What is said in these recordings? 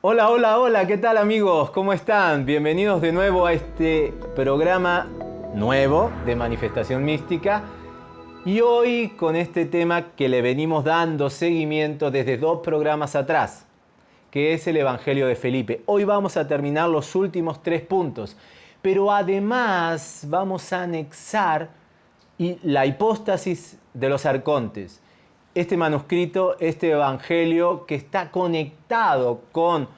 Hola, hola, hola, ¿qué tal amigos? ¿Cómo están? Bienvenidos de nuevo a este programa nuevo de Manifestación Mística. Y hoy con este tema que le venimos dando seguimiento desde dos programas atrás, que es el Evangelio de Felipe. Hoy vamos a terminar los últimos tres puntos, pero además vamos a anexar la hipóstasis de los arcontes. Este manuscrito, este Evangelio que está conectado con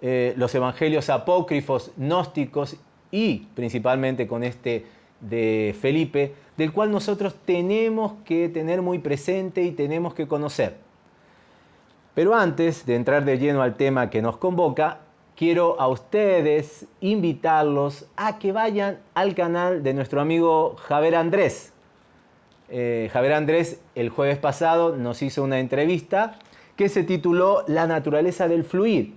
eh, los evangelios apócrifos, gnósticos y principalmente con este de Felipe, del cual nosotros tenemos que tener muy presente y tenemos que conocer. Pero antes de entrar de lleno al tema que nos convoca, quiero a ustedes invitarlos a que vayan al canal de nuestro amigo Javier Andrés. Eh, Javier Andrés el jueves pasado nos hizo una entrevista que se tituló La naturaleza del fluir.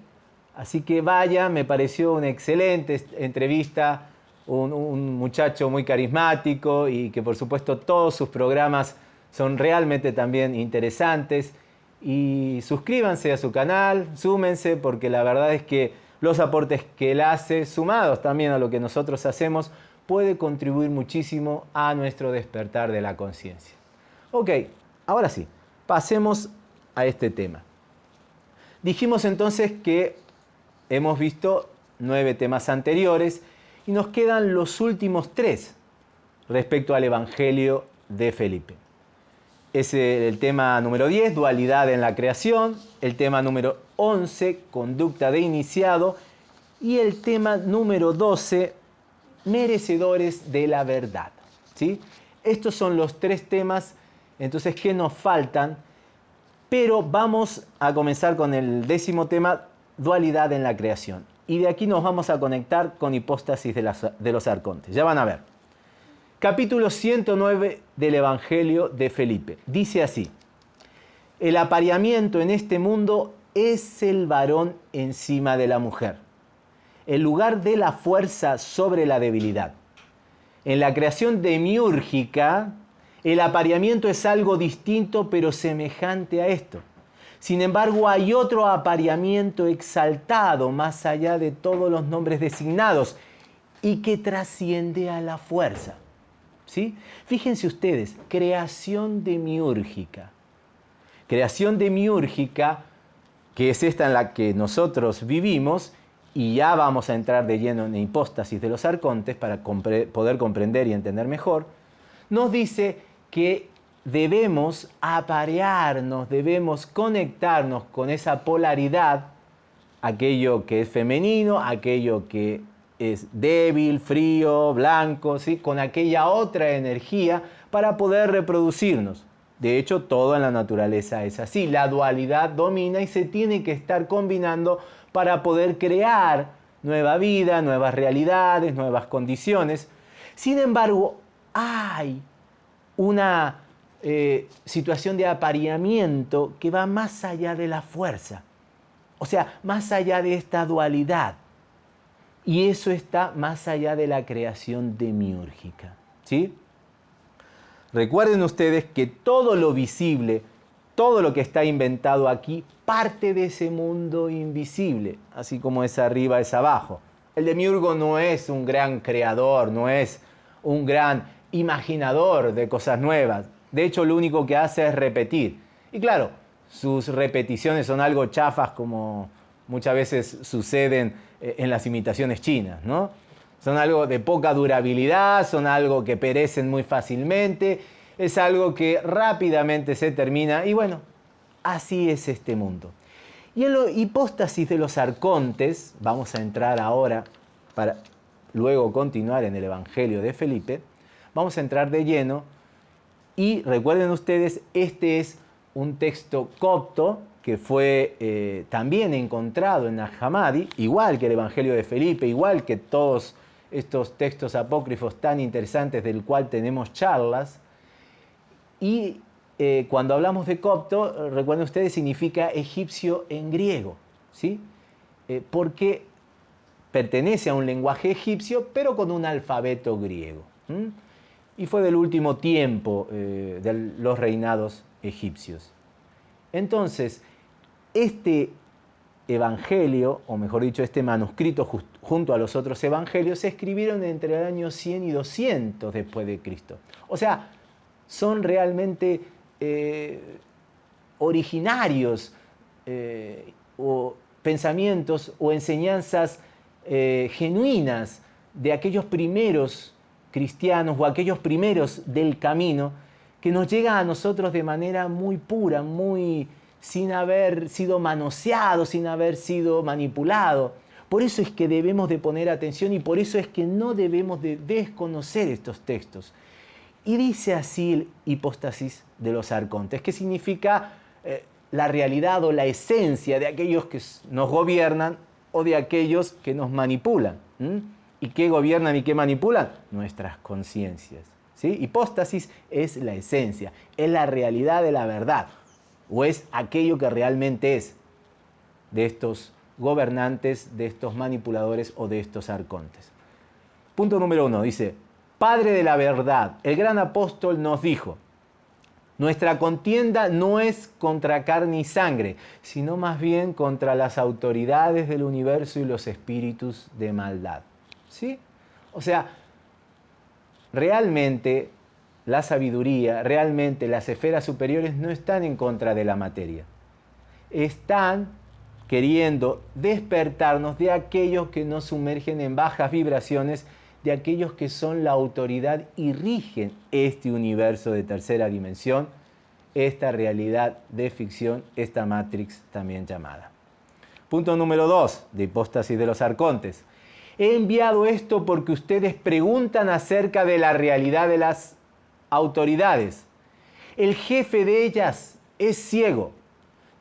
Así que vaya, me pareció una excelente entrevista, un, muchacho muy carismático y que por supuesto todos sus programas son realmente también interesantes. Y suscríbanse a su canal, súmense, porque la verdad es que los aportes que él hace, sumados también a lo que nosotros hacemos, puede contribuir muchísimo a nuestro despertar de la conciencia. Ok, ahora sí, pasemos a este tema. Dijimos entonces que Hemos visto nueve temas anteriores y nos quedan los últimos tres respecto al Evangelio de Felipe. Es el tema número 10, dualidad en la creación, el tema número 11, conducta de iniciado, y el tema número 12, merecedores de la verdad. ¿sí? Estos son los tres temas, entonces, que nos faltan, pero vamos a comenzar con el décimo tema, dualidad en la creación. Y de aquí nos vamos a conectar con hipóstasis de, de los arcontes. Ya van a ver. Capítulo 109 del Evangelio de Felipe. Dice así, el apareamiento en este mundo es el varón encima de la mujer, el lugar de la fuerza sobre la debilidad. En la creación demiúrgica, el apareamiento es algo distinto pero semejante a esto. Sin embargo, hay otro apareamiento exaltado más allá de todos los nombres designados y que trasciende a la fuerza. ¿Sí? Fíjense ustedes, creación demiúrgica. Creación demiúrgica, que es esta en la que nosotros vivimos, y ya vamos a entrar de lleno en hipóstasis de los arcontes para poder comprender y entender mejor, nos dice que debemos aparearnos, debemos conectarnos con esa polaridad, aquello que es femenino, aquello que es débil, frío, blanco, ¿sí? con aquella otra energía para poder reproducirnos. De hecho, todo en la naturaleza es así. La dualidad domina y se tiene que estar combinando para poder crear nueva vida, nuevas realidades, nuevas condiciones. Sin embargo, hay una eh, situación de apareamiento que va más allá de la fuerza. O sea, más allá de esta dualidad. Y eso está más allá de la creación demiúrgica. ¿sí? Recuerden ustedes que todo lo visible, todo lo que está inventado aquí, parte de ese mundo invisible, así como es arriba, es abajo. El demiurgo no es un gran creador, no es un gran imaginador de cosas nuevas. De hecho, lo único que hace es repetir. Y claro, sus repeticiones son algo chafas como muchas veces suceden eh, en las imitaciones chinas, ¿no? Son algo de poca durabilidad, son algo que perecen muy fácilmente, es algo que rápidamente se termina y bueno, así es este mundo. Y en la hipóstasis de los arcontes, vamos a entrar ahora para luego continuar en el Evangelio de Felipe, vamos a entrar de lleno y recuerden ustedes, este es un texto copto que fue eh, también encontrado en Nahamadi, igual que el Evangelio de Felipe, igual que todos estos textos apócrifos tan interesantes del cual tenemos charlas. Y eh, cuando hablamos de copto, recuerden ustedes, significa egipcio en griego, ¿sí? Eh, porque pertenece a un lenguaje egipcio, pero con un alfabeto griego. Y fue del último tiempo de los reinados egipcios. Entonces, este evangelio, o mejor dicho, este manuscrito junto a los otros evangelios, se escribieron entre el año 100 y 200 después de Cristo. O sea, son realmente eh, originarios eh, o pensamientos o enseñanzas eh, genuinas de aquellos primeros cristianos o aquellos primeros del camino que nos llega a nosotros de manera muy pura, muy sin haber sido manoseado, sin haber sido manipulado. Por eso es que debemos de poner atención y por eso es que no debemos de desconocer estos textos. Y dice así el hipóstasis de los arcontes, que significa eh, la realidad o la esencia de aquellos que nos gobiernan o de aquellos que nos manipulan. ¿Y qué gobiernan y qué manipulan? Nuestras conciencias. ¿sí? Hipóstasis es la esencia, es la realidad de la verdad, o es aquello que realmente es de estos gobernantes, de estos manipuladores o de estos arcontes. Punto número uno, dice, Padre de la verdad, el gran apóstol nos dijo, nuestra contienda no es contra carne y sangre, sino más bien contra las autoridades del universo y los espíritus de maldad. ¿Sí? O sea, realmente la sabiduría, realmente las esferas superiores no están en contra de la materia. Están queriendo despertarnos de aquellos que nos sumergen en bajas vibraciones de aquellos que son la autoridad y rigen este universo de tercera dimensión, esta realidad de ficción, esta Matrix también llamada. Punto número dos, de hipóstasis de los arcontes. He enviado esto porque ustedes preguntan acerca de la realidad de las autoridades. El jefe de ellas es ciego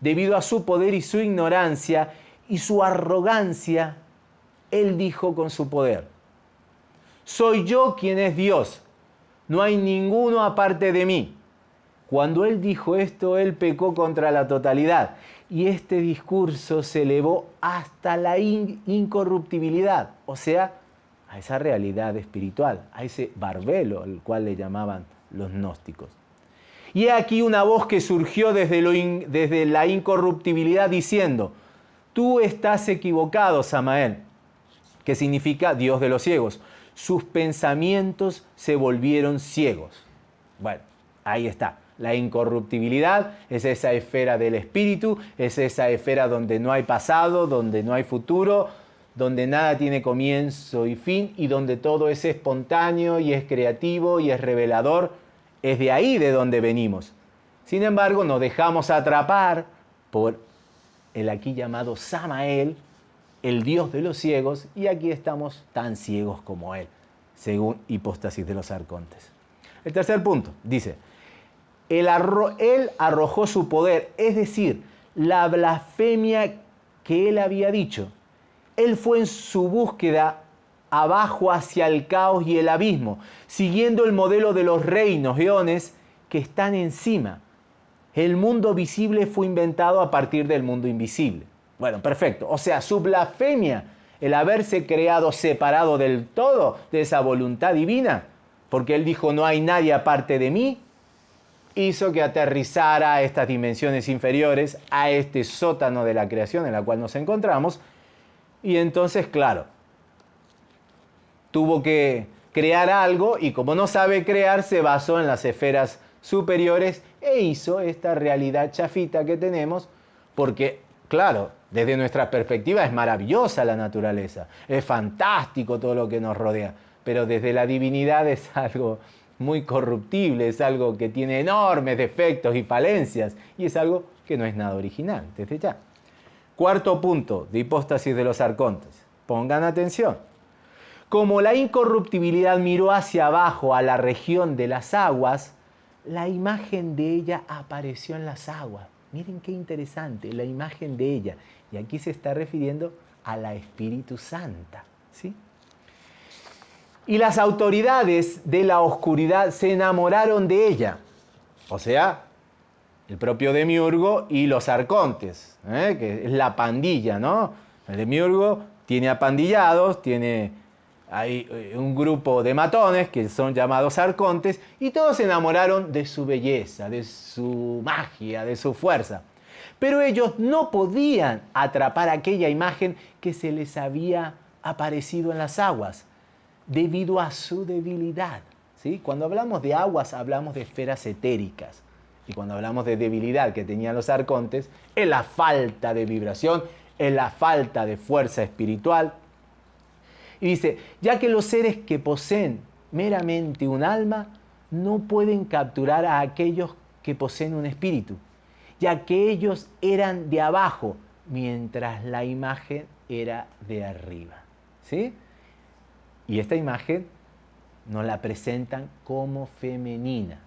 debido a su poder y su ignorancia y su arrogancia. Él dijo con su poder, soy yo quien es Dios. No hay ninguno aparte de mí. Cuando él dijo esto, él pecó contra la totalidad. Y este discurso se elevó hasta la incorruptibilidad, o sea, a esa realidad espiritual, a ese barbelo al cual le llamaban los gnósticos. Y he aquí una voz que surgió desde, desde la incorruptibilidad diciendo, tú estás equivocado, Samael, que significa Dios de los ciegos sus pensamientos se volvieron ciegos. Bueno, ahí está. La incorruptibilidad es esa esfera del espíritu, es esa esfera donde no hay pasado, donde no hay futuro, donde nada tiene comienzo y fin y donde todo es espontáneo y es creativo y es revelador. Es de ahí de donde venimos. Sin embargo, nos dejamos atrapar por el aquí llamado Samael, el Dios de los ciegos, y aquí estamos tan ciegos como Él, según hipóstasis de los arcontes. El tercer punto dice, él, él arrojó su poder, es decir, la blasfemia que Él había dicho. Él fue en su búsqueda abajo hacia el caos y el abismo, siguiendo el modelo de los reinos, eones, que están encima. El mundo visible fue inventado a partir del mundo invisible. Bueno, perfecto. O sea, su blasfemia, el haberse creado separado del todo de esa voluntad divina, porque él dijo, no hay nadie aparte de mí, hizo que aterrizara a estas dimensiones inferiores, a este sótano de la creación en la cual nos encontramos, y entonces, claro, tuvo que crear algo y como no sabe crear, se basó en las esferas superiores e hizo esta realidad chafita que tenemos, porque, claro, desde nuestra perspectiva es maravillosa la naturaleza, es fantástico todo lo que nos rodea, pero desde la divinidad es algo muy corruptible, es algo que tiene enormes defectos y falencias y es algo que no es nada original, desde ya. Cuarto punto de hipóstasis de los arcontes. Pongan atención. Como la incorruptibilidad miró hacia abajo a la región de las aguas, la imagen de ella apareció en las aguas. Miren qué interesante, la imagen de ella. Y aquí se está refiriendo a la Espíritu Santa. ¿sí? Y las autoridades de la oscuridad se enamoraron de ella. O sea, el propio Demiurgo y los arcontes, ¿eh? que es la pandilla, ¿no? El Demiurgo tiene apandillados, tiene hay eh, un grupo de matones que son llamados arcontes y todos se enamoraron de su belleza, de su magia, de su fuerza. Pero ellos no podían atrapar aquella imagen que se les había aparecido en las aguas debido a su debilidad. ¿sí? Cuando hablamos de aguas hablamos de esferas etéricas y cuando hablamos de debilidad que tenían los arcontes es la falta de vibración, es la falta de fuerza espiritual, y dice, ya que los seres que poseen meramente un alma no pueden capturar a aquellos que poseen un espíritu, ya que ellos eran de abajo, mientras la imagen era de arriba. ¿Sí? Y esta imagen nos la presentan como femenina,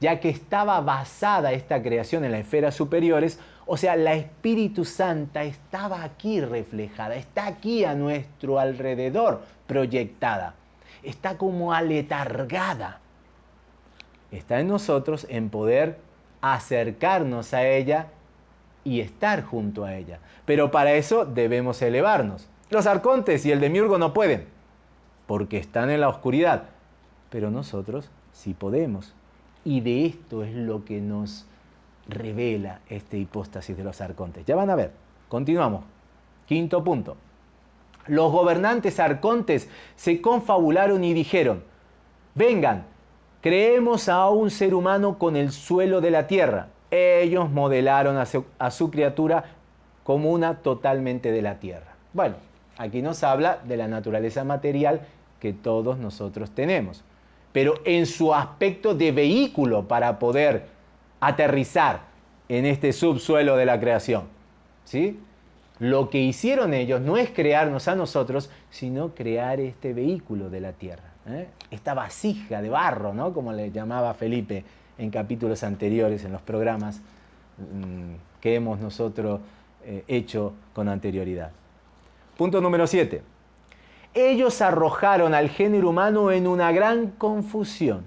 ya que estaba basada esta creación en las esferas superiores, o sea, la Espíritu Santa estaba aquí reflejada, está aquí a nuestro alrededor proyectada, está como aletargada. Está en nosotros en poder acercarnos a ella y estar junto a ella. Pero para eso debemos elevarnos. Los arcontes y el demiurgo no pueden, porque están en la oscuridad. Pero nosotros sí podemos. Y de esto es lo que nos revela este hipóstasis de los arcontes. Ya van a ver, continuamos. Quinto punto. Los gobernantes arcontes se confabularon y dijeron, vengan, creemos a un ser humano con el suelo de la tierra. Ellos modelaron a su, a su criatura como una totalmente de la tierra. Bueno, aquí nos habla de la naturaleza material que todos nosotros tenemos, pero en su aspecto de vehículo para poder aterrizar en este subsuelo de la creación. ¿sí? Lo que hicieron ellos no es crearnos a nosotros, sino crear este vehículo de la tierra. ¿eh? Esta vasija de barro, ¿no? como le llamaba Felipe en capítulos anteriores, en los programas mm, que hemos nosotros eh, hecho con anterioridad. Punto número 7. Ellos arrojaron al género humano en una gran confusión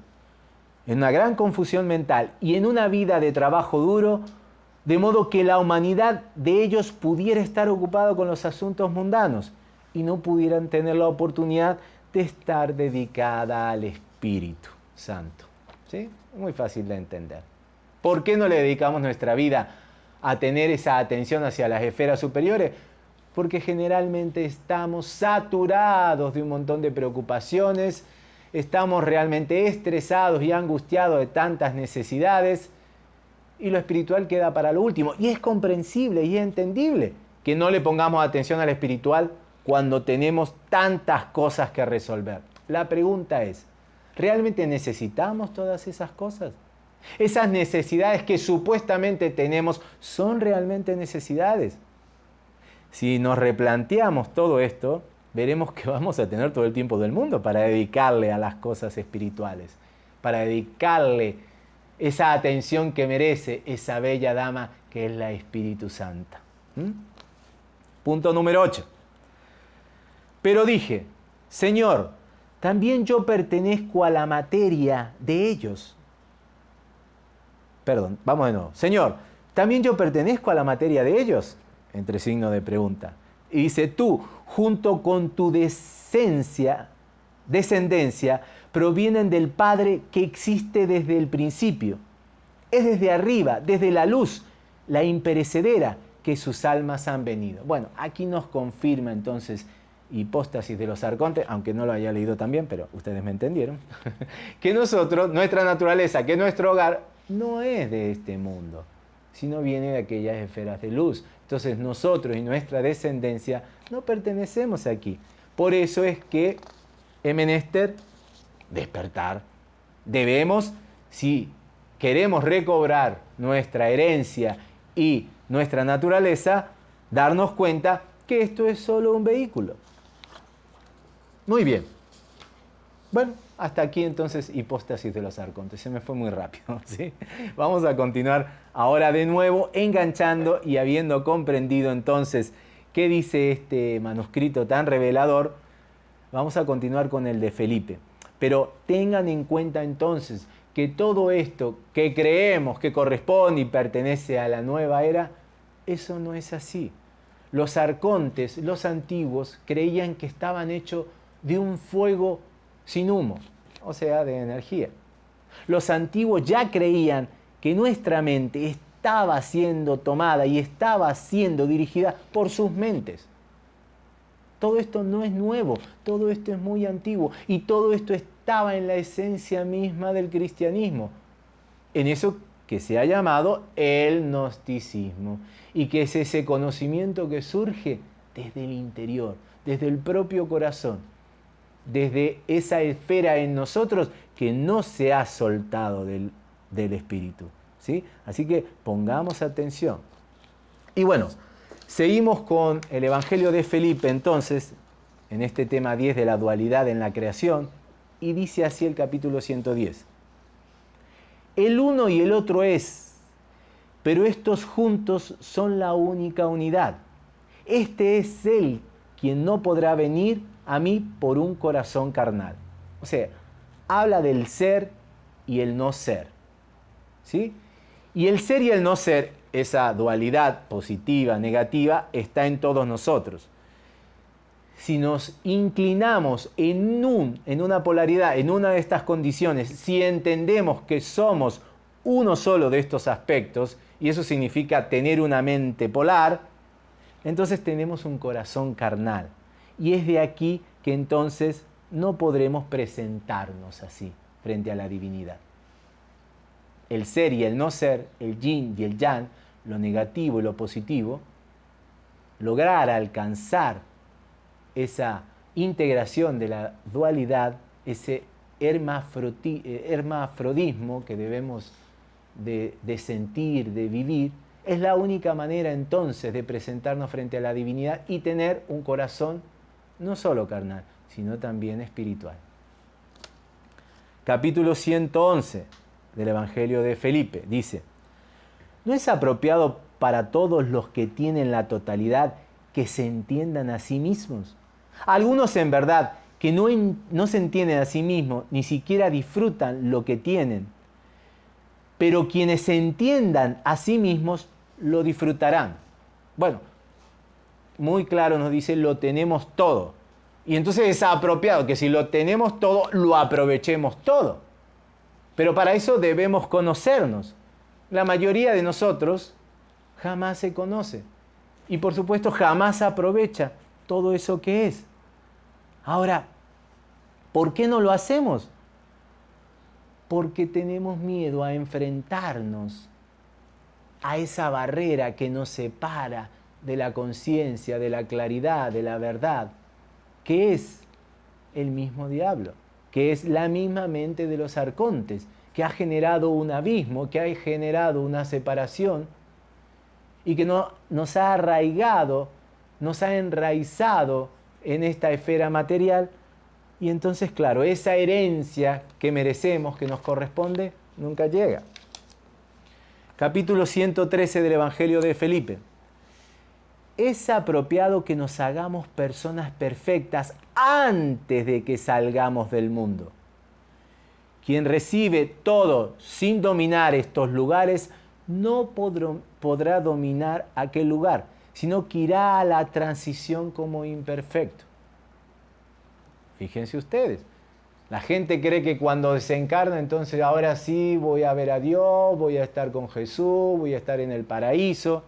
en una gran confusión mental y en una vida de trabajo duro, de modo que la humanidad de ellos pudiera estar ocupada con los asuntos mundanos y no pudieran tener la oportunidad de estar dedicada al Espíritu Santo. ¿Sí? Muy fácil de entender. ¿Por qué no le dedicamos nuestra vida a tener esa atención hacia las esferas superiores? Porque generalmente estamos saturados de un montón de preocupaciones, estamos realmente estresados y angustiados de tantas necesidades y lo espiritual queda para lo último. Y es comprensible y entendible que no le pongamos atención al espiritual cuando tenemos tantas cosas que resolver. La pregunta es, ¿realmente necesitamos todas esas cosas? Esas necesidades que supuestamente tenemos son realmente necesidades. Si nos replanteamos todo esto, veremos que vamos a tener todo el tiempo del mundo para dedicarle a las cosas espirituales, para dedicarle esa atención que merece esa bella dama que es la Espíritu Santa. Punto número 8. Pero dije, Señor, también yo pertenezco a la materia de ellos. Perdón, vamos de nuevo. Señor, ¿también yo pertenezco a la materia de ellos? Entre signo de pregunta. Y dice, tú, junto con tu descendencia, descendencia, provienen del Padre que existe desde el principio. Es desde arriba, desde la luz, la imperecedera, que sus almas han venido. Bueno, aquí nos confirma entonces hipóstasis de los arcontes, aunque no lo haya leído también, pero ustedes me entendieron, que nosotros, nuestra naturaleza, que nuestro hogar no es de este mundo, sino viene de aquellas esferas de luz. Entonces nosotros y nuestra descendencia no pertenecemos aquí. Por eso es que es menester despertar. Debemos, si queremos recobrar nuestra herencia y nuestra naturaleza, darnos cuenta que esto es solo un vehículo. Muy bien. Bueno, hasta aquí entonces hipóstasis de los arcontes. Se me fue muy rápido. ¿sí? Vamos a continuar ahora de nuevo enganchando y habiendo comprendido entonces qué dice este manuscrito tan revelador, vamos a continuar con el de Felipe. Pero tengan en cuenta entonces que todo esto que creemos que corresponde y pertenece a la nueva era, eso no es así. los arcontes, los antiguos, creían que estaban hechos de un fuego sin humo, o sea, de energía. Los antiguos ya creían que nuestra mente estaba siendo tomada y estaba siendo dirigida por sus mentes. Todo esto no es nuevo, todo esto es muy antiguo y todo esto estaba en la esencia misma del cristianismo, en eso que se ha llamado el gnosticismo y que es ese conocimiento que surge desde el interior, desde el propio corazón, desde esa esfera en nosotros que no se ha soltado del, del espíritu. ¿sí? Así que pongamos atención. Y bueno, Seguimos con el Evangelio de Felipe entonces, en este tema 10 de la dualidad en la creación, y dice así el capítulo 110. El uno y el otro es, pero estos juntos son la única unidad. Este es Él quien no podrá venir a mí por un corazón carnal. O sea, habla del ser y el no ser. ¿Sí? Y el ser y el no ser esa dualidad positiva, negativa, está en todos nosotros. Si nos inclinamos en, un, en una polaridad, en una de estas condiciones, si entendemos que somos uno solo de estos aspectos, y eso significa tener una mente polar, entonces tenemos un corazón carnal. Y es de aquí que entonces no podremos presentarnos así frente a la divinidad. El ser y el no ser, el yin y el yang, lo negativo y lo positivo, lograr alcanzar esa integración de la dualidad, ese eh, hermafrodismo que debemos de, de, sentir, de vivir, es la única manera entonces de presentarnos frente a la divinidad y tener un corazón no solo carnal, sino también espiritual. Capítulo 111 del Evangelio de Felipe dice, ¿No es apropiado para todos los que tienen la totalidad que se entiendan a sí mismos? Algunos en verdad que no, no se entienden a sí mismos, ni siquiera disfrutan lo que tienen. Pero quienes se entiendan a sí mismos lo disfrutarán. Bueno, muy claro nos dice, lo tenemos todo. Y entonces es apropiado que si lo tenemos todo, lo aprovechemos todo. Pero para eso debemos conocernos la mayoría de nosotros jamás se conoce. Y por supuesto jamás aprovecha todo eso que es. Ahora, ¿por qué no lo hacemos? Porque tenemos miedo a enfrentarnos a esa barrera que nos separa de la conciencia, de la claridad, de la verdad, que es el mismo diablo, que es la misma mente de los arcontes, que ha generado un abismo, que ha generado una separación y que no, nos ha arraigado, nos ha enraizado en esta esfera material. Y entonces, claro, esa herencia que merecemos, que nos corresponde, nunca llega. Capítulo 113 del Evangelio de Felipe. Es apropiado que nos hagamos personas perfectas antes de que salgamos del mundo quien recibe todo sin dominar estos lugares, no podrá dominar aquel lugar, sino que irá a la transición como imperfecto. Fíjense ustedes, la gente cree que cuando desencarna, entonces ahora sí voy a ver a Dios, voy a estar con Jesús, voy a estar en el paraíso.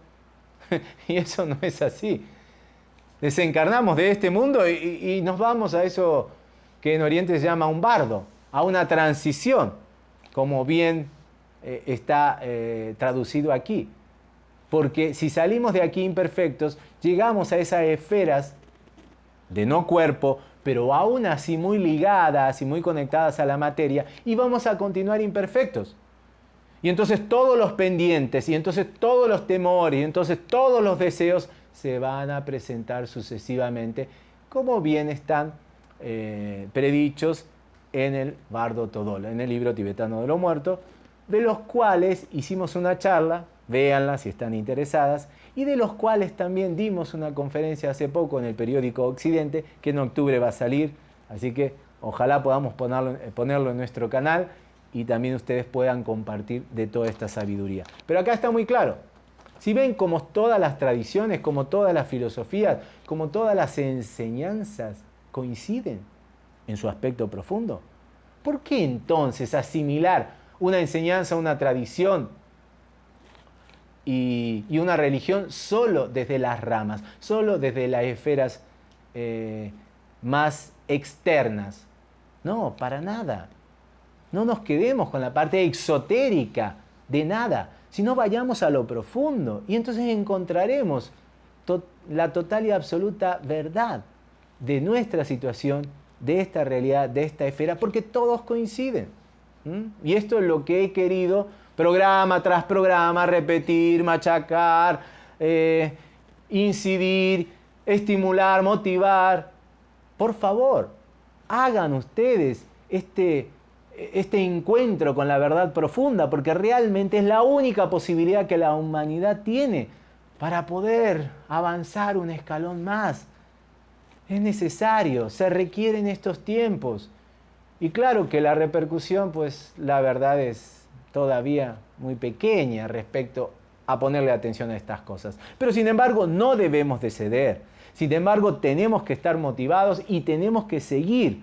y eso no es así. Desencarnamos de este mundo y, nos vamos a eso que en Oriente se llama un bardo a una transición, como bien eh, está eh, traducido aquí. Porque si salimos de aquí imperfectos, llegamos a esas esferas de no cuerpo, pero aún así muy ligadas y muy conectadas a la materia, y vamos a continuar imperfectos. Y entonces todos los pendientes, y entonces todos los temores, y entonces todos los deseos se van a presentar sucesivamente, como bien están eh, predichos en el Bardo Todola, en el libro tibetano de los muertos, de los cuales hicimos una charla, véanla si están interesadas, y de los cuales también dimos una conferencia hace poco en el periódico Occidente, que en octubre va a salir, así que ojalá podamos ponerlo, eh, ponerlo en nuestro canal y también ustedes puedan compartir de toda esta sabiduría. Pero acá está muy claro, Si ven como todas las tradiciones, como todas las filosofías, como todas las enseñanzas coinciden en su aspecto profundo, ¿por qué entonces asimilar una enseñanza, una tradición y, una religión solo desde las ramas, solo desde las esferas eh, más externas? No, para nada. No nos quedemos con la parte exotérica de nada, sino vayamos a lo profundo y entonces encontraremos la total y absoluta verdad de nuestra situación, de esta realidad, de esta esfera, porque todos coinciden. Y esto es lo que he querido, programa tras programa, repetir, machacar, eh, incidir, estimular, motivar. Por favor, hagan ustedes este, este encuentro con la verdad profunda, porque realmente es la única posibilidad que la humanidad tiene para poder avanzar un escalón más. Es necesario, se requiere en estos tiempos. Y claro que la repercusión, pues la verdad es todavía muy pequeña respecto a ponerle atención a estas cosas. Pero sin embargo, no debemos de ceder. Sin embargo, tenemos que estar motivados y tenemos que seguir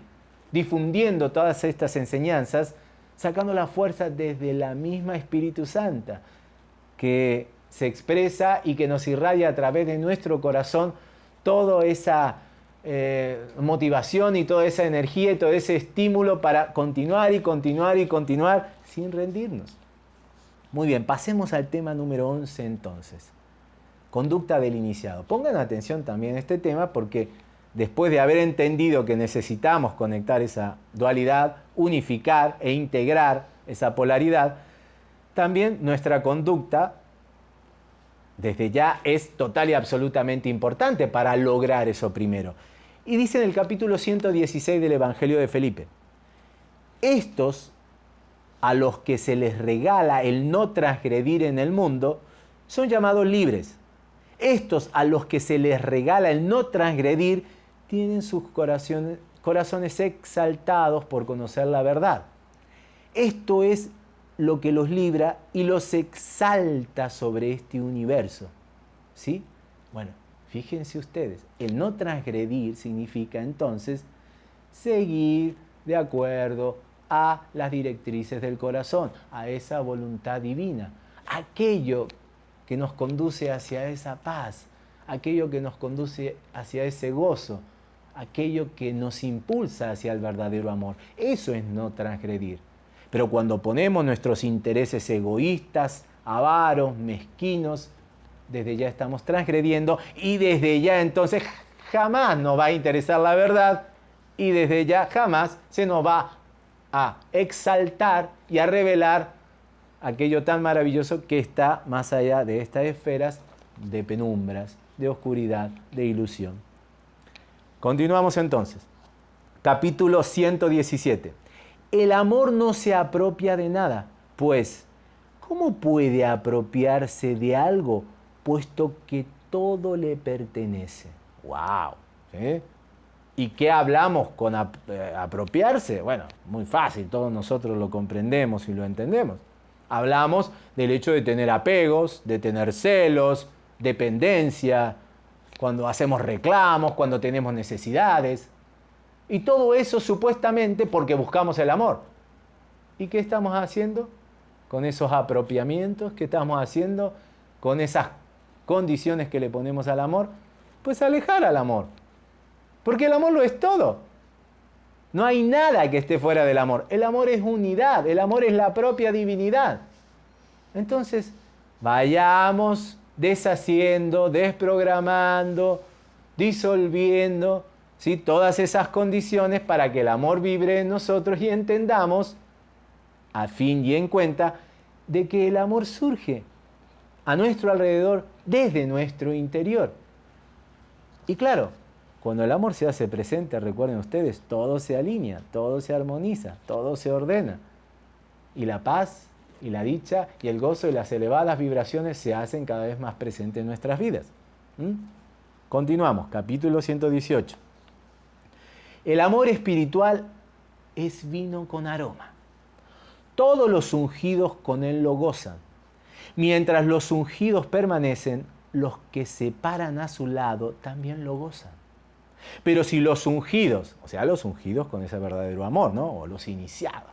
difundiendo todas estas enseñanzas, sacando la fuerza desde la misma Espíritu Santa, que se expresa y que nos irradia a través de nuestro corazón toda esa eh, motivación y toda esa energía y todo ese estímulo para continuar y continuar y continuar sin rendirnos. Muy bien, pasemos al tema número 11 entonces. Conducta del iniciado. Pongan atención también a este tema porque después de haber entendido que necesitamos conectar esa dualidad, unificar e integrar esa polaridad, también nuestra conducta desde ya es total y absolutamente importante para lograr eso primero. Y dice en el capítulo 116 del Evangelio de Felipe, estos a los que se les regala el no transgredir en el mundo, son llamados libres. Estos a los que se les regala el no transgredir, tienen sus corazones, corazones exaltados por conocer la verdad. Esto es lo que los libra y los exalta sobre este universo. ¿Sí? Bueno, fíjense ustedes, el no transgredir significa entonces seguir de acuerdo a las directrices del corazón, a esa voluntad divina, aquello que nos conduce hacia esa paz, aquello que nos conduce hacia ese gozo, aquello que nos impulsa hacia el verdadero amor. Eso es no transgredir. Pero cuando ponemos nuestros intereses egoístas, avaros, mezquinos, desde ya estamos transgrediendo y desde ya entonces jamás nos va a interesar la verdad y desde ya jamás se nos va a exaltar y a revelar aquello tan maravilloso que está más allá de estas esferas de penumbras, de oscuridad, de ilusión. Continuamos entonces. Capítulo 117. El amor no se apropia de nada, pues, ¿cómo puede apropiarse de algo puesto que todo le pertenece? ¡Wow! ¿Y qué hablamos con eh, apropiarse? Bueno, muy fácil, todos nosotros lo comprendemos y lo entendemos. Hablamos del hecho de tener apegos, de tener celos, dependencia, cuando hacemos reclamos, cuando tenemos necesidades. Y todo eso supuestamente porque buscamos el amor. ¿Y qué estamos haciendo con esos apropiamientos? ¿Qué estamos haciendo con esas condiciones que le ponemos al amor? Pues alejar al amor. Porque el amor lo es todo. No hay nada que esté fuera del amor. El amor es unidad, el amor es la propia divinidad. Entonces, vayamos deshaciendo, desprogramando, disolviendo ¿sí? todas esas condiciones para que el amor vibre en nosotros y entendamos, a fin y en cuenta, de que el amor surge a nuestro alrededor desde nuestro interior. Y claro, cuando el amor se hace presente, recuerden ustedes, todo se alinea, todo se armoniza, todo se ordena. Y la paz y la dicha y el gozo y las elevadas vibraciones se hacen cada vez más presentes en nuestras vidas. ¿Mm? Continuamos, capítulo 118. El amor espiritual es vino con aroma. Todos los ungidos con él lo gozan. Mientras los ungidos permanecen, los que se paran a su lado también lo gozan. Pero si los ungidos, o sea, los ungidos con ese verdadero amor, ¿no? O los iniciados,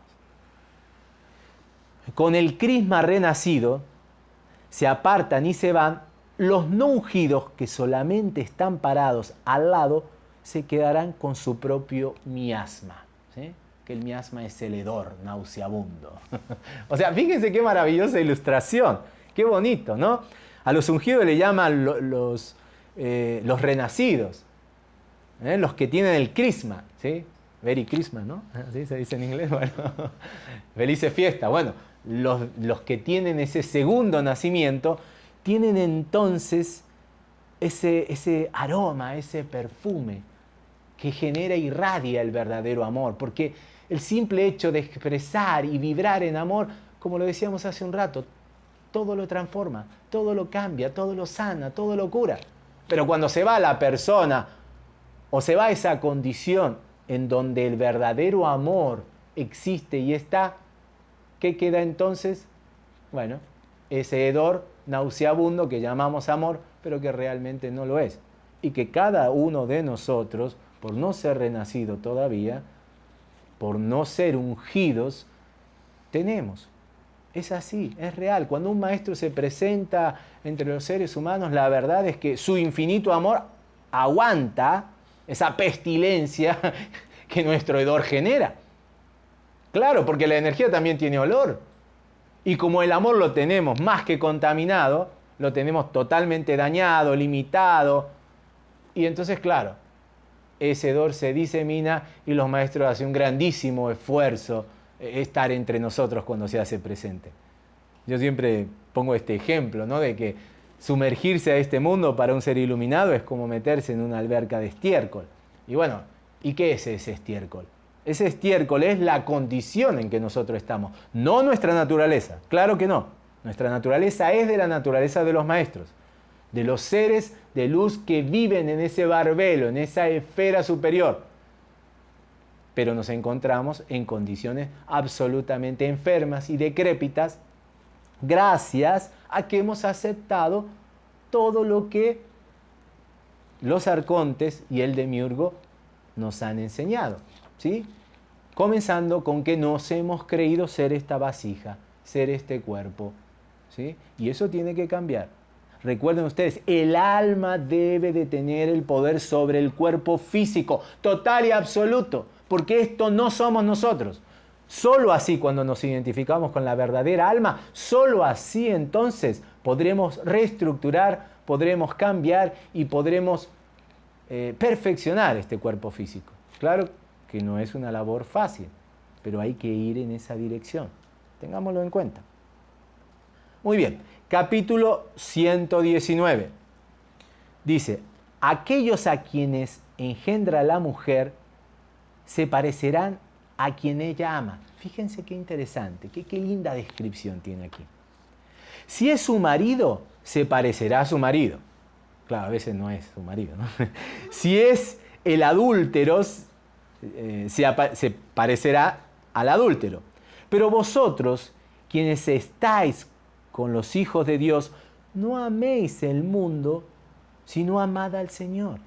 con el crisma renacido, se apartan y se van, los no ungidos que solamente están parados al lado, se quedarán con su propio miasma. Que el miasma es el hedor nauseabundo. o sea, fíjense qué maravillosa ilustración. Qué bonito, ¿no? A los ungidos le llaman los, eh, los renacidos, ¿eh? los que tienen el crisma, ¿sí? Very Christmas, ¿no? Así se dice en inglés. Bueno, felices. Bueno, los, los, que tienen ese segundo nacimiento tienen entonces ese, ese aroma, ese perfume que genera y irradia el verdadero amor, porque el simple hecho de expresar y vibrar en amor, como lo decíamos hace un rato, todo lo transforma, todo lo cambia, todo lo sana, todo lo cura. Pero cuando se va la persona o se va esa condición en donde el verdadero amor existe y está, ¿qué queda entonces? Bueno, ese hedor nauseabundo que llamamos amor, pero que realmente no lo es. Y que cada uno de nosotros, por no ser renacido todavía, por no ser ungidos, tenemos. Es así, es real. Cuando un maestro se presenta entre los seres humanos, la verdad es que su infinito amor aguanta esa pestilencia que nuestro hedor genera. Claro, porque la energía también tiene olor. Y como el amor lo tenemos más que contaminado, lo tenemos totalmente dañado, limitado. Y entonces, claro, ese hedor se disemina y los maestros hacen un grandísimo esfuerzo eh, estar entre nosotros cuando se hace presente. Yo siempre pongo este ejemplo, ¿no? De que sumergirse a este mundo para un ser iluminado es como meterse en una alberca de estiércol. Y bueno, ¿y qué es ese estiércol? Ese estiércol es la condición en que nosotros estamos, no nuestra naturaleza. Claro que no. Nuestra naturaleza es de la naturaleza de los maestros, de los seres de luz que viven en ese barbelo, en esa esfera superior. Pero nos encontramos en condiciones absolutamente enfermas y decrépitas gracias a que hemos aceptado todo lo que los arcontes y el demiurgo nos han enseñado. ¿Sí? Comenzando con que nos hemos creído ser esta vasija, ser este cuerpo. ¿sí? Y eso tiene que cambiar. Recuerden ustedes, el alma debe de tener el poder sobre el cuerpo físico, total y absoluto, porque esto no somos nosotros. Solo así cuando nos identificamos con la verdadera alma, solo así entonces podremos reestructurar, podremos cambiar y podremos eh, perfeccionar este cuerpo físico. Claro que no es una labor fácil, pero hay que ir en esa dirección. Tengámoslo en cuenta. Muy bien, capítulo 119. Dice, aquellos a quienes engendra la mujer se parecerán a quien ella ama. Fíjense qué interesante, qué, qué linda descripción tiene aquí. Si es su marido, se parecerá a su marido. Claro, a veces no es su marido. Si es el adúltero, eh, se, parecerá al adúltero. Pero vosotros, quienes estáis con los hijos de Dios, no améis el mundo, sino amad al Señor,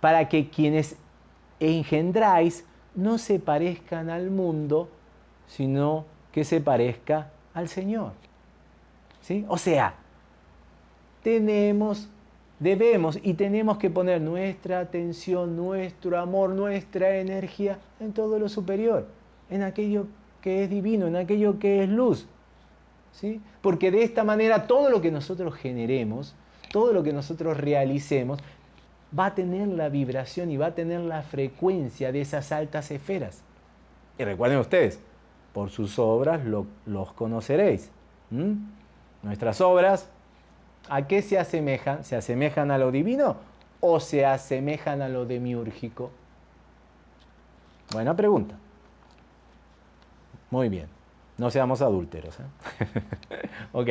para que quienes engendráis no se parezcan al mundo, sino que se parezca al Señor. ¿Sí? O sea, tenemos, debemos y tenemos que poner nuestra atención, nuestro amor, nuestra energía en todo lo superior, en aquello que es divino, en aquello que es luz. ¿Sí? Porque de esta manera todo lo que nosotros generemos, todo lo que nosotros realicemos, va a tener la vibración y va a tener la frecuencia de esas altas esferas. Y recuerden ustedes, por sus obras los conoceréis. Nuestras obras, ¿a qué se asemejan? ¿Se asemejan a lo divino o se asemejan a lo demiúrgico? Buena pregunta. Muy bien, no seamos adúlteros. ¿eh? ok,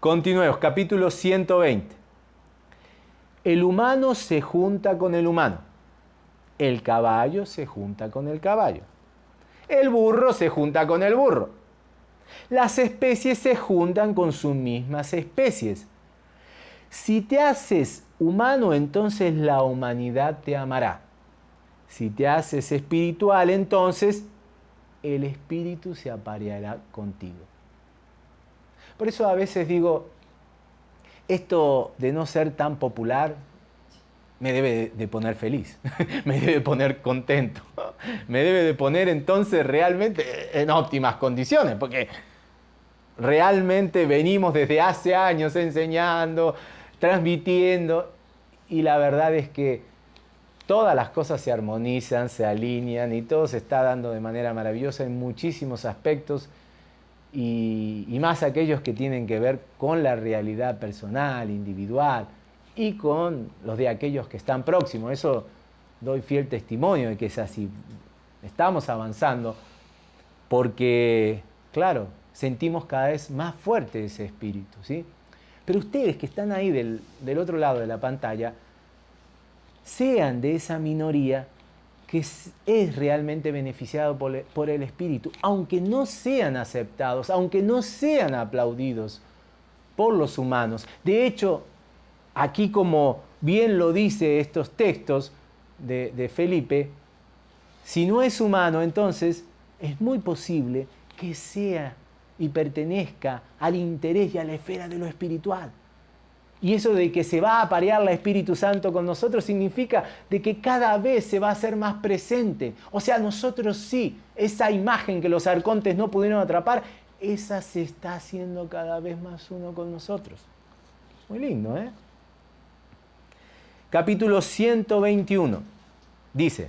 continuemos, capítulo 120. El humano se junta con el humano. El caballo se junta con el caballo. El burro se junta con el burro. Las especies se juntan con sus mismas especies. Si te haces humano, entonces la humanidad te amará. Si te haces espiritual, entonces el espíritu se apareará contigo. Por eso a veces digo, esto de no ser tan popular me debe de poner feliz, me debe de poner contento, me debe de poner entonces realmente en óptimas condiciones, porque realmente venimos desde hace años enseñando, transmitiendo, y la verdad es que todas las cosas se armonizan, se alinean y todo se está dando de manera maravillosa en muchísimos aspectos y, más aquellos que tienen que ver con la realidad personal, individual y con los de aquellos que están próximos. Eso doy fiel testimonio de que es así. Estamos avanzando porque, claro, sentimos cada vez más fuerte ese espíritu, ¿sí? Pero ustedes que están ahí del, del otro lado de la pantalla, sean de esa minoría que es, realmente beneficiado por, el Espíritu, aunque no sean aceptados, aunque no sean aplaudidos por los humanos. De hecho, aquí como bien lo dice estos textos de, de Felipe, si no es humano, entonces es muy posible que sea y pertenezca al interés y a la esfera de lo espiritual. Y eso de que se va a aparear la Espíritu Santo con nosotros significa de que cada vez se va a hacer más presente. O sea, nosotros sí, esa imagen que los arcontes no pudieron atrapar, esa se está haciendo cada vez más uno con nosotros. Muy lindo, ¿eh? Capítulo 121. Dice,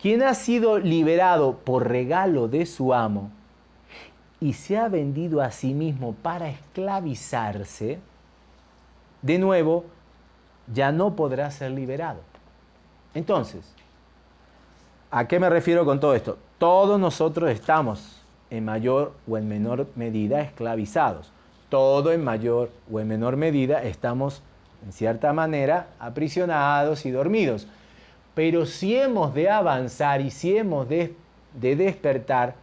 quien ha sido liberado por regalo de su amo y se ha vendido a sí mismo para esclavizarse, de nuevo, ya no podrá ser liberado. Entonces, ¿a qué me refiero con todo esto? Todos nosotros estamos en mayor o en menor medida esclavizados. Todo en mayor o en menor medida estamos, en cierta manera, aprisionados y dormidos. Pero si hemos de avanzar y si hemos de, de despertar,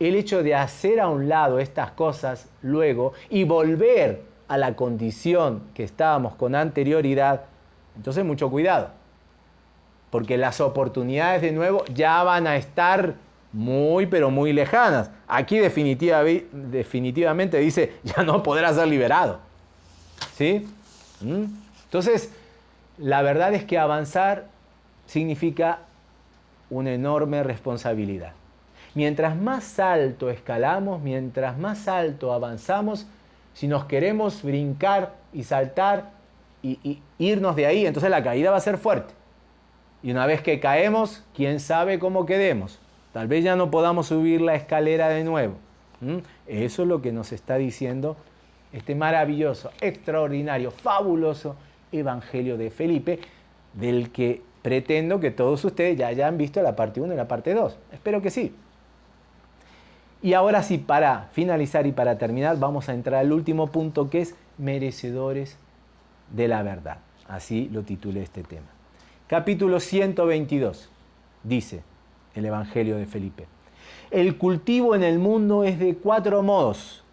el hecho de hacer a un lado estas cosas luego y volver a la condición que estábamos con anterioridad, entonces mucho cuidado, porque las oportunidades de nuevo ya van a estar muy, pero muy lejanas. Aquí definitivamente dice, ya no podrá ser liberado. ¿Sí? ¿Mm? Entonces, la verdad es que avanzar significa una enorme responsabilidad. Mientras más alto escalamos, mientras más alto avanzamos, si nos queremos brincar y saltar y, irnos de ahí, entonces la caída va a ser fuerte. Y una vez que caemos, quién sabe cómo quedemos. Tal vez ya no podamos subir la escalera de nuevo. Eso es lo que nos está diciendo este maravilloso, extraordinario, fabuloso Evangelio de Felipe, del que pretendo que todos ustedes ya hayan visto la parte 1 y la parte 2. Espero que sí. Y ahora sí, para finalizar y para terminar, vamos a entrar al último punto que es merecedores de la verdad. Así lo titulé este tema. Capítulo 122 dice el Evangelio de Felipe. El cultivo en el mundo es de cuatro modos.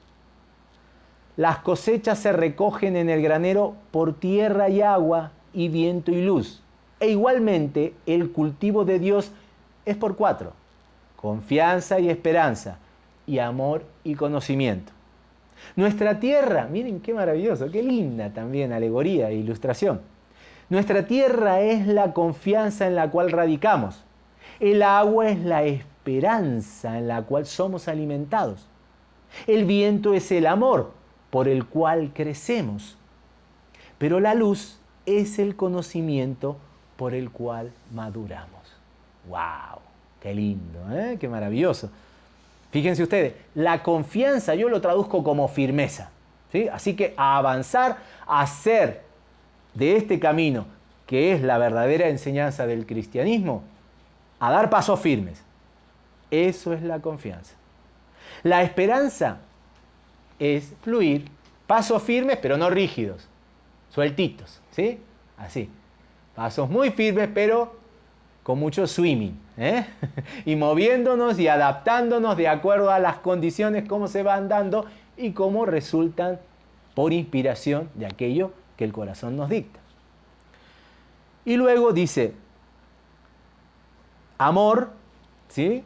Las cosechas se recogen en el granero por tierra y agua y viento y luz. E igualmente el cultivo de Dios es por cuatro. Confianza y esperanza y amor y conocimiento. Nuestra tierra, miren qué maravilloso, qué linda también alegoría e ilustración. Nuestra tierra es la confianza en la cual radicamos. El agua es la esperanza en la cual somos alimentados. El viento es el amor por el cual crecemos. Pero la luz es el conocimiento por el cual maduramos. ¡Wow! ¡Qué lindo! ¿eh? ¡Qué maravilloso! Fíjense ustedes, la confianza yo lo traduzco como firmeza. ¿sí? Así que a avanzar, a hacer de este camino, que es la verdadera enseñanza del cristianismo, a dar pasos firmes. Eso es la confianza. La esperanza es fluir, pasos firmes pero no rígidos, sueltitos, ¿sí? Así. Pasos muy firmes pero con mucho swimming, ¿eh? y moviéndonos y adaptándonos de acuerdo a las condiciones, cómo se van dando y cómo resultan por inspiración de aquello que el corazón nos dicta. Y luego dice, amor, ¿sí?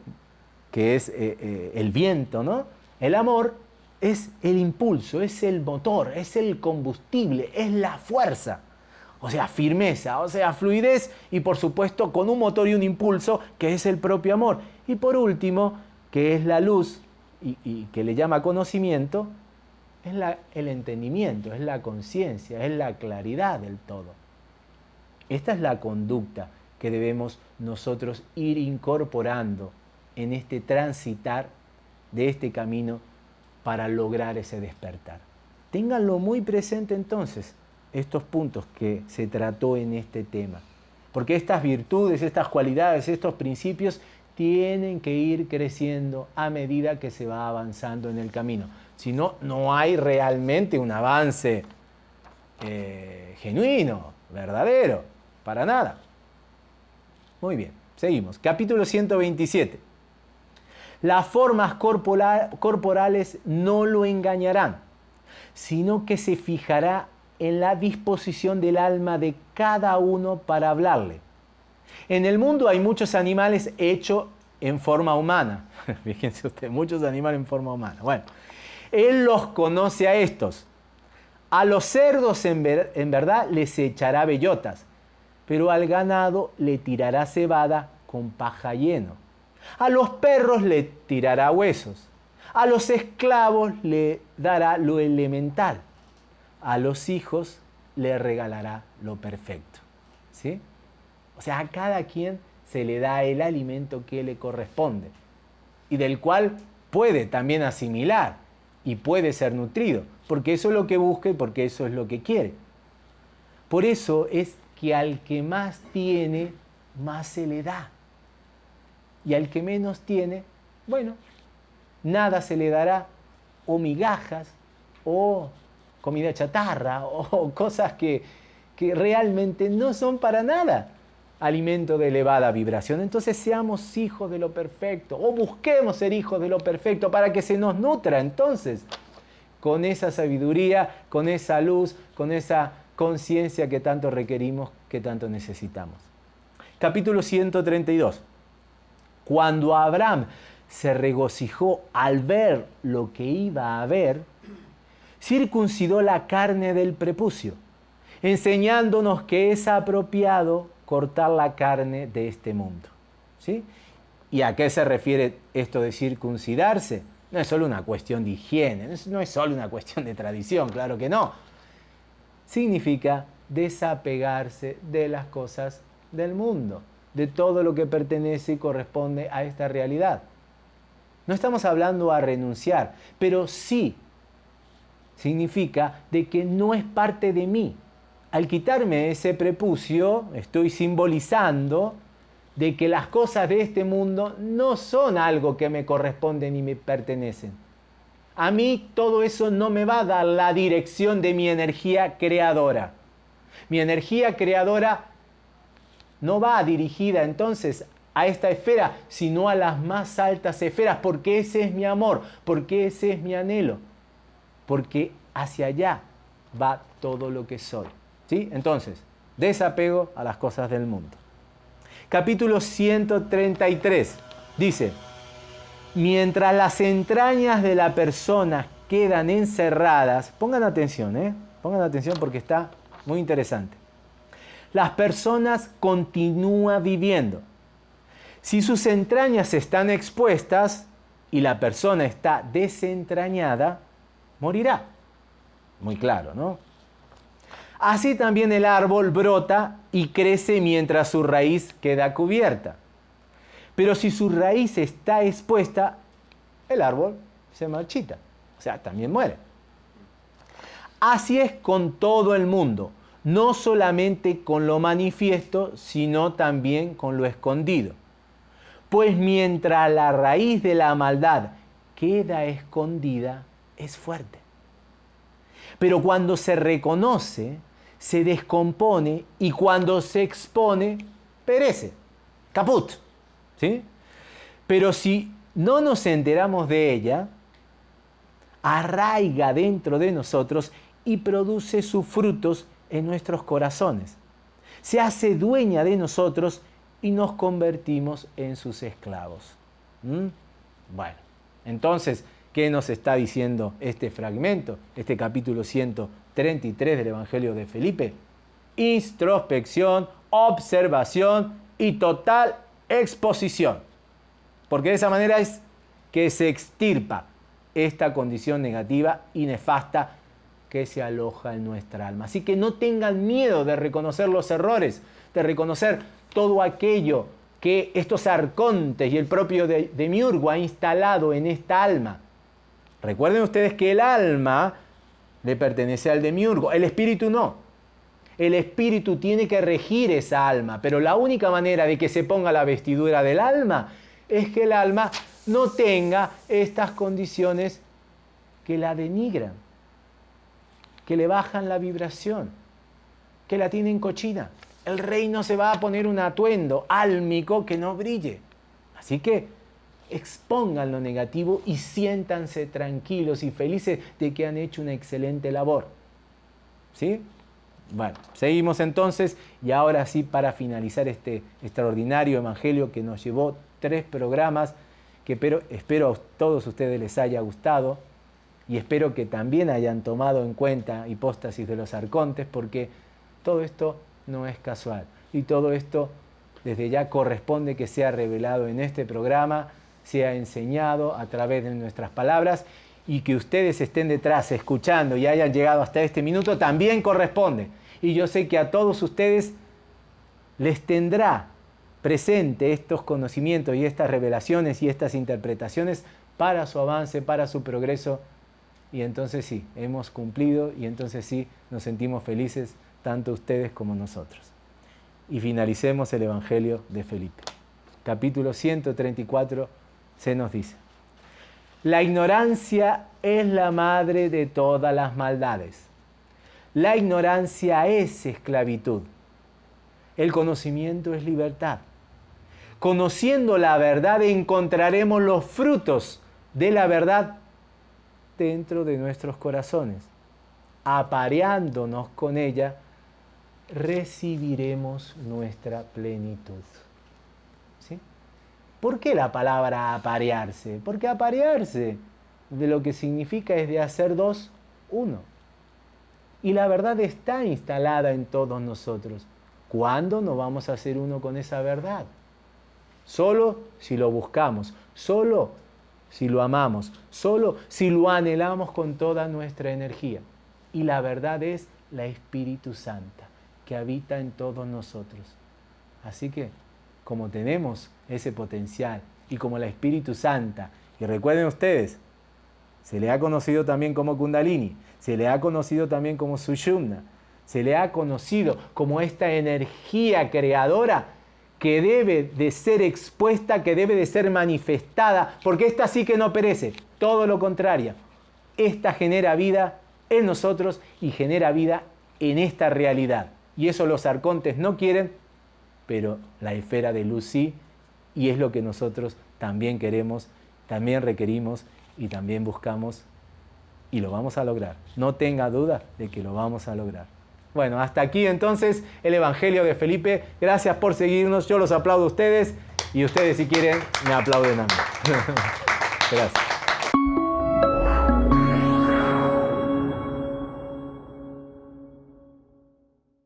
que es eh, eh, el viento, ¿no? El amor es el impulso, es el motor, es el combustible, es la fuerza. O sea, firmeza, o sea, fluidez y por supuesto con un motor y un impulso que es el propio amor. Y por último, que es la luz y, que le llama conocimiento, es el entendimiento, es la conciencia, es la claridad del todo. Esta es la conducta que debemos nosotros ir incorporando en este transitar de este camino para lograr ese despertar. Ténganlo muy presente entonces, estos puntos que se trató en este tema. Porque estas virtudes, estas cualidades, estos principios tienen que ir creciendo a medida que se va avanzando en el camino. Si no, no hay realmente un avance eh, genuino, verdadero, para nada. Muy bien, seguimos. Capítulo 127. Las formas corporales no lo engañarán, sino que se fijará en la disposición del alma de cada uno para hablarle. En el mundo hay muchos animales hechos en forma humana. Fíjense ustedes, muchos animales en forma humana. Bueno, Él los conoce a estos. A los cerdos en, en verdad les echará bellotas, pero al ganado le tirará cebada con paja lleno. A los perros le tirará huesos. A los esclavos le dará lo elemental a los hijos le regalará lo perfecto. ¿Sí? O sea, a cada quien se le da el alimento que le corresponde y del cual puede también asimilar y puede ser nutrido, porque eso es lo que busca y porque eso es lo que quiere. Por eso es que al que más tiene, más se le da. Y al que menos tiene, bueno, nada se le dará, o migajas, o comida chatarra o cosas que, que realmente no son para nada alimento de elevada vibración. Entonces seamos hijos de lo perfecto o busquemos ser hijos de lo perfecto para que se nos nutra entonces con esa sabiduría, con esa luz, con esa conciencia que tanto requerimos, que tanto necesitamos. Capítulo 132. Cuando Abraham se regocijó al ver lo que iba a ver, circuncidó la carne del prepucio, enseñándonos que es apropiado cortar la carne de este mundo. ¿sí? ¿Y a qué se refiere esto de circuncidarse? No es solo una cuestión de higiene, no es solo una cuestión de tradición, claro que no. Significa desapegarse de las cosas del mundo, de todo lo que pertenece y corresponde a esta realidad. No estamos hablando a renunciar, pero sí significa de que no es parte de mí. Al quitarme ese prepucio, estoy simbolizando de que las cosas de este mundo no son algo que me corresponden y me pertenecen. A mí todo eso no me va a dar la dirección de mi energía creadora. Mi energía creadora no va dirigida entonces a esta esfera, sino a las más altas esferas, porque ese es mi amor, porque ese es mi anhelo porque hacia allá va todo lo que soy. ¿Sí? Entonces, desapego a las cosas del mundo. Capítulo 133 dice, mientras las entrañas de la persona quedan encerradas, pongan atención, ¿eh? pongan atención porque está muy interesante. Las personas continúan viviendo. Si sus entrañas están expuestas y la persona está desentrañada, morirá. Muy claro, ¿no? Así también el árbol brota y crece mientras su raíz queda cubierta. Pero si su raíz está expuesta, el árbol se marchita, o sea, también muere. Así es con todo el mundo, no solamente con lo manifiesto, sino también con lo escondido. Pues mientras la raíz de la maldad queda escondida, es fuerte. Pero cuando se reconoce, se descompone y cuando se expone, perece. Caput. ¿Sí? Pero si no nos enteramos de ella, arraiga dentro de nosotros y produce sus frutos en nuestros corazones. Se hace dueña de nosotros y nos convertimos en sus esclavos. ¿Mm? Bueno, entonces, ¿qué nos está diciendo este fragmento, este capítulo 133 del Evangelio de Felipe? Introspección, observación y total exposición. Porque de esa manera es que se extirpa esta condición negativa y nefasta que se aloja en nuestra alma. Así que no tengan miedo de reconocer los errores, de reconocer todo aquello que estos arcontes y el propio de, Demiurgo ha instalado en esta alma. Recuerden ustedes que el alma le pertenece al Demiurgo, el espíritu no. El espíritu tiene que regir esa alma, pero la única manera de que se ponga la vestidura del alma es que el alma no tenga estas condiciones que la denigran, que le bajan la vibración, que la tienen cochina el rey no se va a poner un atuendo álmico que no brille. Así que expongan lo negativo y siéntanse tranquilos y felices de que han hecho una excelente labor. ¿Sí? Bueno, seguimos entonces y ahora sí para finalizar este extraordinario evangelio que nos llevó tres programas que espero, a todos ustedes les haya gustado y espero que también hayan tomado en cuenta hipóstasis de los arcontes porque todo esto no es casual. Y todo esto desde ya corresponde que sea revelado en este programa, sea enseñado a través de nuestras palabras y que ustedes estén detrás escuchando y hayan llegado hasta este minuto también corresponde. Y yo sé que a todos ustedes les tendrá presente estos conocimientos y estas revelaciones y estas interpretaciones para su avance, para su progreso. Y entonces sí, hemos cumplido y entonces sí nos sentimos felices tanto ustedes como nosotros. Y finalicemos el Evangelio de Felipe. Capítulo 134 se nos dice, la ignorancia es la madre de todas las maldades. La ignorancia es esclavitud. El conocimiento es libertad. Conociendo la verdad encontraremos los frutos de la verdad dentro de nuestros corazones. Apareándonos con ella, recibiremos nuestra plenitud. ¿Sí? ¿Por qué la palabra aparearse? Porque aparearse de lo que significa es de hacer dos, uno. Y la verdad está instalada en todos nosotros. ¿Cuándo no vamos a hacer uno con esa verdad? Solo si lo buscamos, solo si lo amamos, solo si lo anhelamos con toda nuestra energía. Y la verdad es la Espíritu Santa que habita en todos nosotros. Así que, como tenemos ese potencial y como la Espíritu Santa, y recuerden ustedes, se le ha conocido también como Kundalini, se le ha conocido también como Sushumna, se le ha conocido como esta energía creadora que debe de ser expuesta, que debe de ser manifestada, porque esta sí que no perece, todo lo contrario. Esta genera vida en nosotros y genera vida en esta realidad y eso los arcontes no quieren, pero la esfera de luz sí, y es lo que nosotros también queremos, también requerimos y también buscamos y lo vamos a lograr. No tenga duda de que lo vamos a lograr. Bueno, hasta aquí entonces el Evangelio de Felipe. Gracias por seguirnos. Yo los aplaudo a ustedes y ustedes si quieren me aplauden a mí. Gracias.